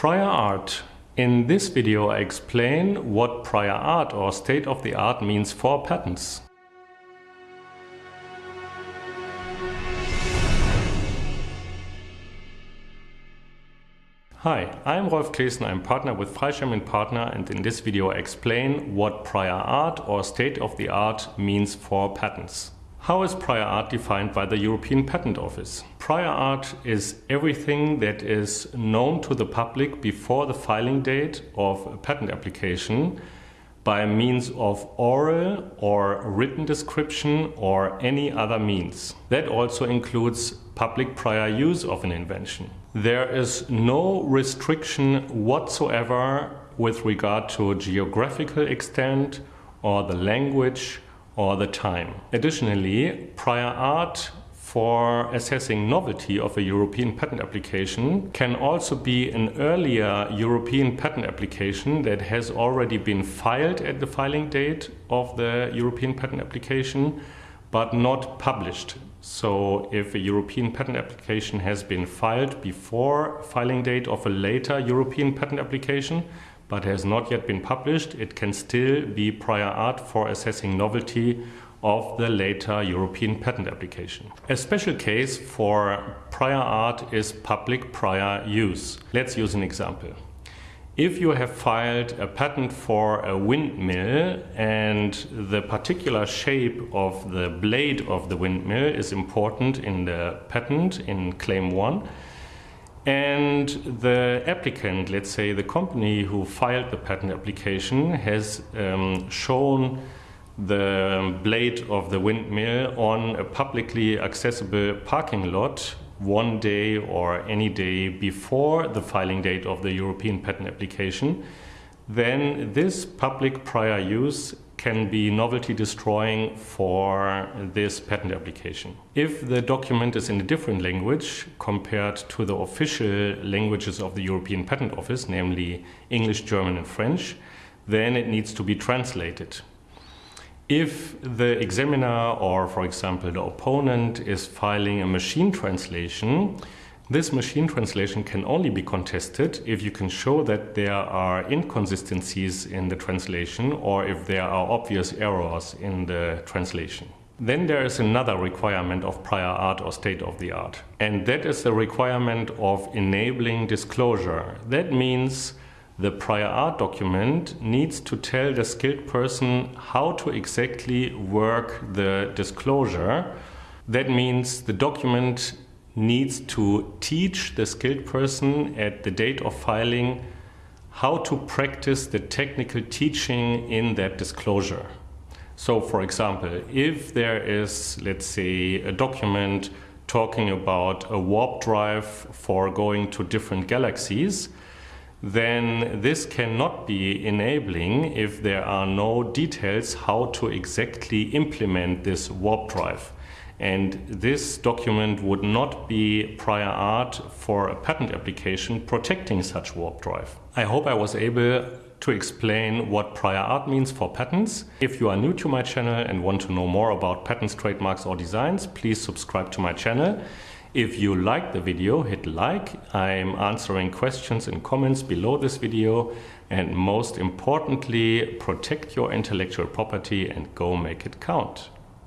Prior art. In this video I explain what prior art or state of the art means for patents. Hi, I'm Rolf Claessen, I'm partner with Freischem Partner and in this video I explain what prior art or state of the art means for patents. How is prior art defined by the European Patent Office? Prior art is everything that is known to the public before the filing date of a patent application by means of oral or written description or any other means. That also includes public prior use of an invention. There is no restriction whatsoever with regard to geographical extent or the language or the time. Additionally, prior art for assessing novelty of a European patent application can also be an earlier European patent application that has already been filed at the filing date of the European patent application but not published. So if a European patent application has been filed before filing date of a later European patent application but has not yet been published, it can still be prior art for assessing novelty of the later European patent application. A special case for prior art is public prior use. Let's use an example. If you have filed a patent for a windmill and the particular shape of the blade of the windmill is important in the patent in claim 1, and the applicant, let's say the company who filed the patent application, has um, shown the blade of the windmill on a publicly accessible parking lot one day or any day before the filing date of the European patent application, then this public prior use can be novelty destroying for this patent application. If the document is in a different language compared to the official languages of the European Patent Office, namely English, German and French, then it needs to be translated. If the examiner or, for example, the opponent is filing a machine translation, this machine translation can only be contested if you can show that there are inconsistencies in the translation or if there are obvious errors in the translation. Then there is another requirement of prior art or state of the art, and that is the requirement of enabling disclosure. That means the prior art document needs to tell the skilled person how to exactly work the disclosure. That means the document needs to teach the skilled person at the date of filing how to practice the technical teaching in that disclosure. So, for example, if there is, let's say, a document talking about a warp drive for going to different galaxies, then this cannot be enabling if there are no details how to exactly implement this warp drive. And this document would not be prior art for a patent application protecting such warp drive. I hope I was able to explain what prior art means for patents. If you are new to my channel and want to know more about patents, trademarks or designs, please subscribe to my channel. If you like the video, hit like. I'm answering questions and comments below this video. And most importantly, protect your intellectual property and go make it count.